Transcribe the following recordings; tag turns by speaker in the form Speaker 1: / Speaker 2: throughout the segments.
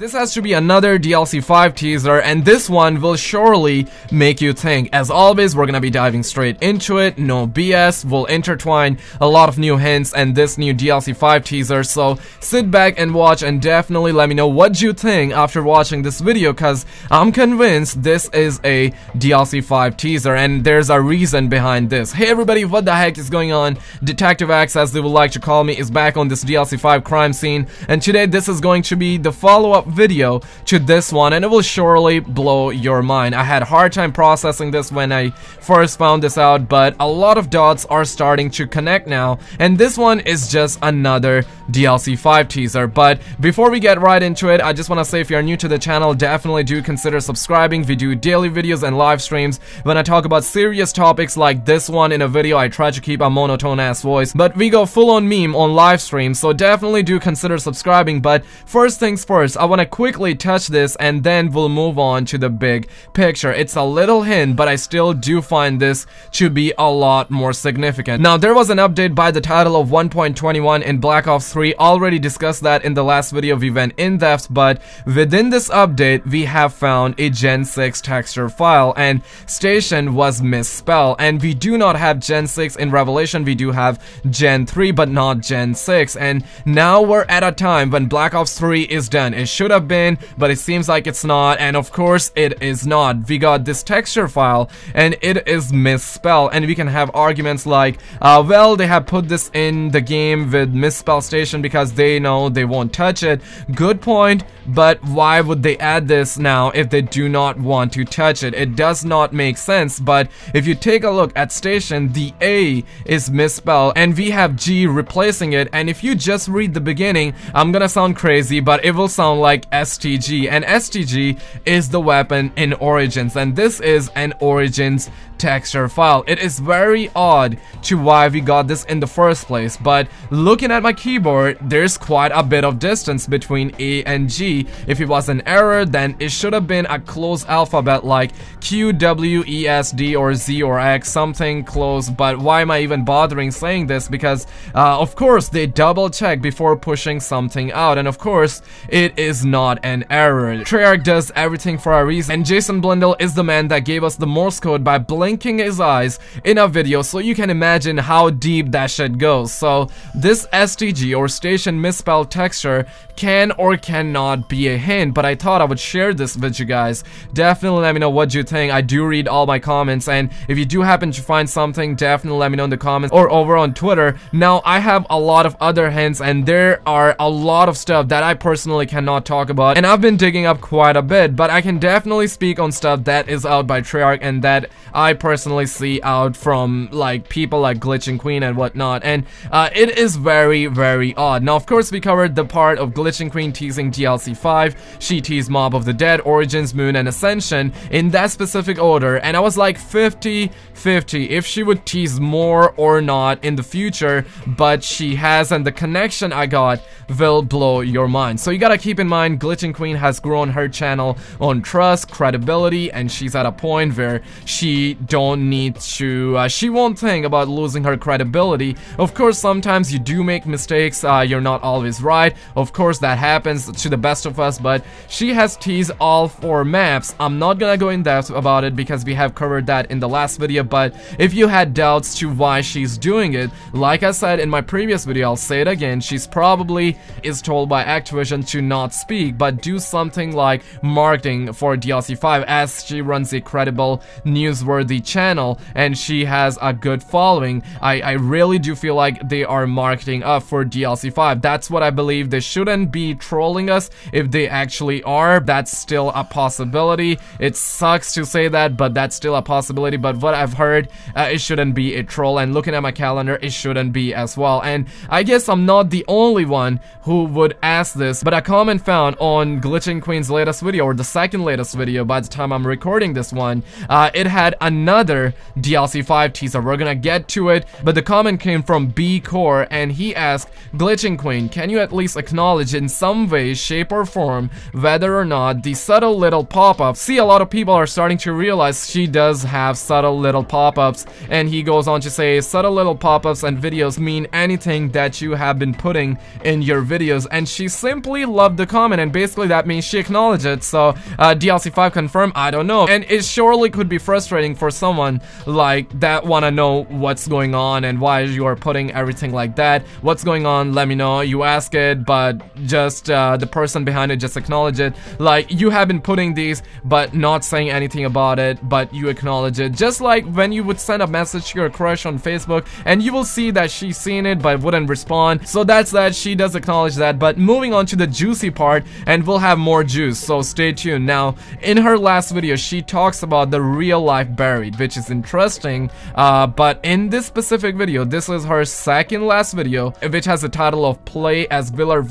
Speaker 1: This has to be another DLC 5 teaser and this one will surely make you think. As always, we're gonna be diving straight into it, no BS, we'll intertwine a lot of new hints and this new DLC 5 teaser, so sit back and watch and definitely let me know what you think after watching this video cause I'm convinced this is a DLC 5 teaser and there's a reason behind this. Hey everybody, what the heck is going on? Detective X, as they would like to call me, is back on this DLC 5 crime scene and today this is going to be the follow-up video to this one and it will surely blow your mind. I had a hard time processing this when I first found this out but a lot of dots are starting to connect now and this one is just another DLC 5 teaser but before we get right into it I just want to say if you're new to the channel definitely do consider subscribing. We do daily videos and live streams when I talk about serious topics like this one in a video I try to keep a monotone ass voice but we go full on meme on live streams so definitely do consider subscribing but first things first I want to quickly touch this and then we'll move on to the big picture. It's a little hint, but I still do find this to be a lot more significant. Now, there was an update by the title of 1.21 in Black Ops 3. Already discussed that in the last video we went in depth, but within this update, we have found a Gen 6 texture file and station was misspelled and we do not have Gen 6 in Revelation, we do have Gen 3 but not Gen 6 and now we're at a time when Black Ops 3 is done. It should have been, but it seems like it's not, and of course it is not. We got this texture file, and it is misspelled, and we can have arguments like, uh, well, they have put this in the game with misspell station because they know they won't touch it. Good point, but why would they add this now if they do not want to touch it? It does not make sense, but if you take a look at station, the A is misspelled, and we have G replacing it, and if you just read the beginning, I'm gonna sound crazy, but it will sound like like STG and STG is the weapon in Origins and this is an Origins texture file. It is very odd to why we got this in the first place, but looking at my keyboard, there's quite a bit of distance between A and G. If it was an error, then it should have been a close alphabet like Q, W, E, S, D, or Z, or X, something close, but why am I even bothering saying this? Because, uh, of course, they double check before pushing something out, and of course, it is not an error. Treyarch does everything for a reason, and Jason Blundell is the man that gave us the Morse code by blinking his eyes in a video, so you can imagine how deep that shit goes. So, this STG or station misspelled texture can or cannot be a hint, but I thought I would share this with you guys. Definitely let me know what you think. I do read all my comments, and if you do happen to find something, definitely let me know in the comments or over on Twitter. Now, I have a lot of other hints, and there are a lot of stuff that I personally cannot talk about, and I've been digging up quite a bit, but I can definitely speak on stuff that is out by Treyarch and that I personally see out from like people like Glitching Queen and whatnot, and uh, it is very, very odd. Now, of course, we covered the part of Glitching Queen teasing DLC 5, she teased Mob of the Dead, Origins, Moon, and Ascension in that specific order, and I was like 50-50 if she would tease more or not in the future, but she has, and the connection I got will blow your mind. So you gotta keep in mind Glitching Queen has grown her channel on trust, credibility, and she's at a point where she don't need to, uh, she won't think about losing her credibility. Of course, sometimes you do make mistakes, uh, you're not always right. Of course, that happens to the best of us, but she has teased all four maps. I'm not gonna go in depth about it because we have covered that in the last video, but if you had doubts to why she's doing it, like I said in my previous video, I'll say it again, she's probably is told by Activision to not speak, but do something like marketing for DLC 5 as she runs a credible, newsworthy channel and she has a good following. I, I really do feel like they are marketing up for DLC 5. That's what I believe. They shouldn't be trolling us if they actually are. That's still a possibility. It sucks to say that, but that's still a possibility. But what I've heard, uh, it shouldn't be a troll. And looking at my calendar, it shouldn't be as well. And I guess I'm not the only one who would ask this, but a comment found found on Glitching Queen's latest video, or the second latest video by the time I'm recording this one, uh, it had another DLC 5 teaser. We're gonna get to it, but the comment came from B Core, and he asked, Glitching Queen, can you at least acknowledge acknowledge in some way, shape, or form whether or not the subtle little pop-ups. See, a lot of people are starting to realize she does have subtle little pop-ups, and he goes on to say, subtle little pop-ups and videos mean anything that you have been putting in your videos, and she simply loved the comment, and basically that means she acknowledged it. So, uh, DLC5 confirmed, I don't know, and it surely could be frustrating for someone like that wanna know what's going on and why you are putting everything like that. What's going on? Let me know. You ask it, but just uh, the person behind it just acknowledge it. Like you have been putting these, but not saying anything about it, but you acknowledge it. Just like when you would send a message to your crush on Facebook, and you will see that she's seen it but wouldn't respond. So that's that. She does acknowledge that. But moving on to the juicy part, and we'll have more juice. So stay tuned. Now, in her last video, she talks about the real life buried, which is interesting. Uh, but in this specific video, this is her second last video, which has the title of Play as Villar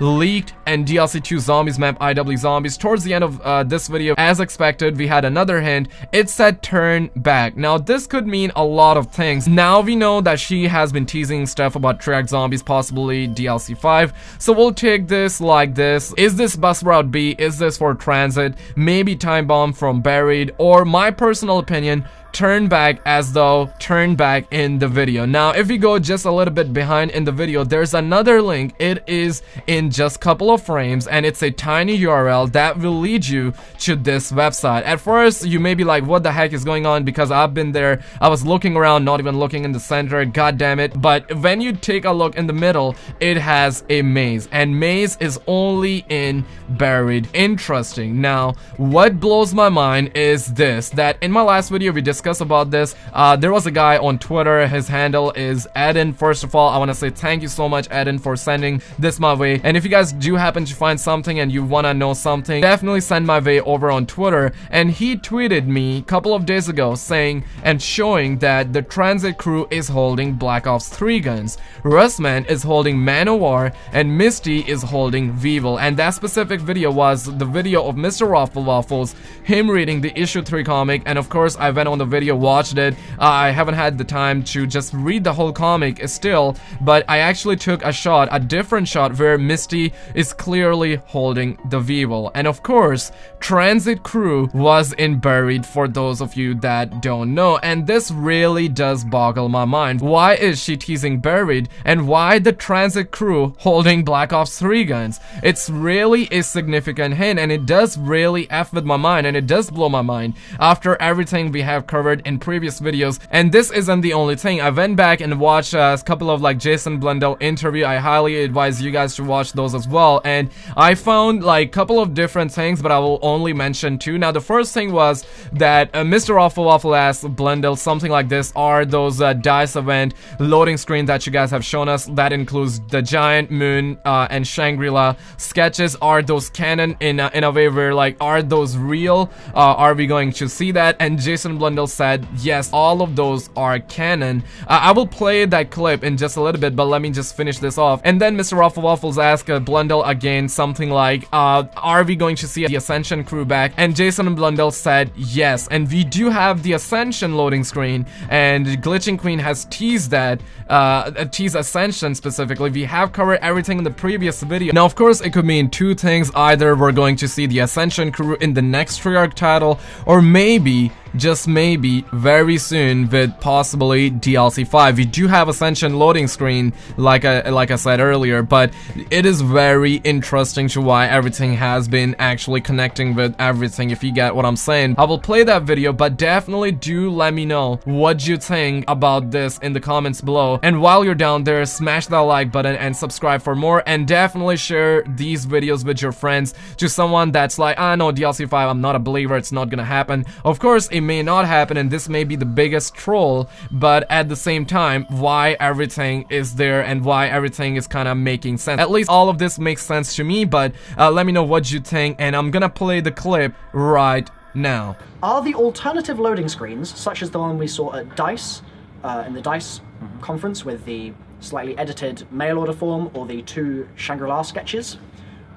Speaker 1: Leaked and DLC 2 Zombies map IW Zombies. Towards the end of uh, this video, as expected, we had another hint. It said turn back. Now, this could mean a lot of things. Now we know that she has been teasing stuff about Treyarch Zombies, possibly DLC 5. So we'll take this like this. Is this bus route B? Is this for transit? Maybe time bomb from buried? Or my personal opinion, turn back as though turn back in the video. Now, if we go just a little bit behind in the video, there's another link. It is in just couple of frames and it's a tiny URL that will lead you to this website. At first, you may be like, what the heck is going on? Because I've been there. I was looking around, not even looking in the center. God damn it. But when you take a look in the middle, it has a maze and maze is only in buried. Interesting. Now, what blows my mind is this, that in my last video, we discussed about this. Uh, there was a guy on Twitter, his handle is Eden. First of all, I want to say thank you so much, Eden, for sending this my way. And if you guys do happen to find something and you want to know something, definitely send my way over on Twitter. And he tweeted me a couple of days ago saying and showing that the transit crew is holding Black Ops 3 guns. Russman is holding Man-O-War and Misty is holding Weevil. And that specific video was the video of Mr. Rofl Waffles, him reading the issue 3 comic. And of course, I went on the video, watched it. Uh, I haven't had the time to just read the whole comic still, but I actually took a shot, a different shot, where Misty is clearly holding the Weevil. And of course, Transit Crew was in Buried for those of you that don't know, and this really does boggle my mind. Why is she teasing Buried, and why the Transit Crew holding Black Ops 3 guns? It's really a significant hint, and it does really F with my mind, and it does blow my mind. After everything we have covered in previous videos. And this isn't the only thing. I went back and watched a couple of like Jason Blundell interview. I highly advise you guys to watch those as well. And I found like a couple of different things, but I will only mention two. Now, the first thing was that uh, Mr. Rofl Waffle asked Blundell something like this. Are those uh, DICE event loading screen that you guys have shown us? That includes the Giant Moon uh, and Shangri-La sketches. Are those canon in a, in a way where like, are those real? Uh, are we going to see that? And Jason Blundell said, yes, all of those are canon. I will play that clip in just a little bit, but let me just finish this off. And then Mr. Rofl Waffles asked uh, Blundell again something like, uh, are we going to see the Ascension crew back? And Jason Blundell said yes. And we do have the Ascension loading screen, and Glitching Queen has teased that, uh, teased Ascension specifically. We have covered everything in the previous video. Now, of course, it could mean two things. Either we're going to see the Ascension crew in the next Treyarch title, or maybe just maybe very soon with possibly DLC 5. We do have Ascension loading screen like I like I said earlier, but it is very interesting to why everything has been actually connecting with everything if you get what I'm saying. I will play that video, but definitely do let me know what you think about this in the comments below. And while you're down there, smash that like button and subscribe for more and definitely share these videos with your friends to someone that's like, I ah, know DLC 5, I'm not a believer, it's not gonna happen. Of course, it may not happen and this may be the biggest troll, but at the same time, why everything is there and why everything is kind of making sense. At least all of this makes sense to me, but uh, let me know what you think and I'm gonna play the clip right now.
Speaker 2: Are the alternative loading screens, such as the one we saw at DICE, uh, in the DICE mm -hmm. conference with the slightly edited mail order form or the two Shangri-La sketches,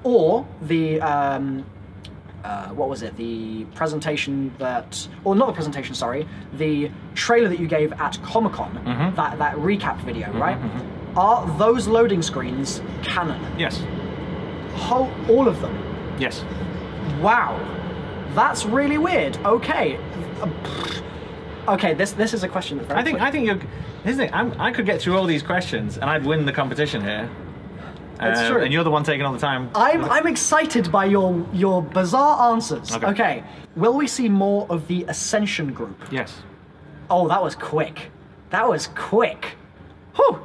Speaker 2: or the um, uh, what was it? The presentation that, or not the presentation, sorry, the trailer that you gave at Comic Con, mm-hmm. that that recap video, mm-hmm, right? Mm-hmm. Are those loading screens canon?
Speaker 3: Yes.
Speaker 2: Whole, all of them.
Speaker 3: Yes.
Speaker 2: Wow, that's really weird. Okay, okay. This this is a question that's very
Speaker 3: I think
Speaker 2: quick.
Speaker 3: I think you're. The thing. I'm, I could get through all these questions and I'd win the competition here.
Speaker 2: That's
Speaker 3: Um,
Speaker 2: true.
Speaker 3: And you're the one taking all the time.
Speaker 2: I'm I'm excited by your your bizarre answers.
Speaker 3: Okay.
Speaker 2: okay, will we see more of the Ascension group?
Speaker 3: Yes.
Speaker 2: Oh, that was quick. That was quick. Whew.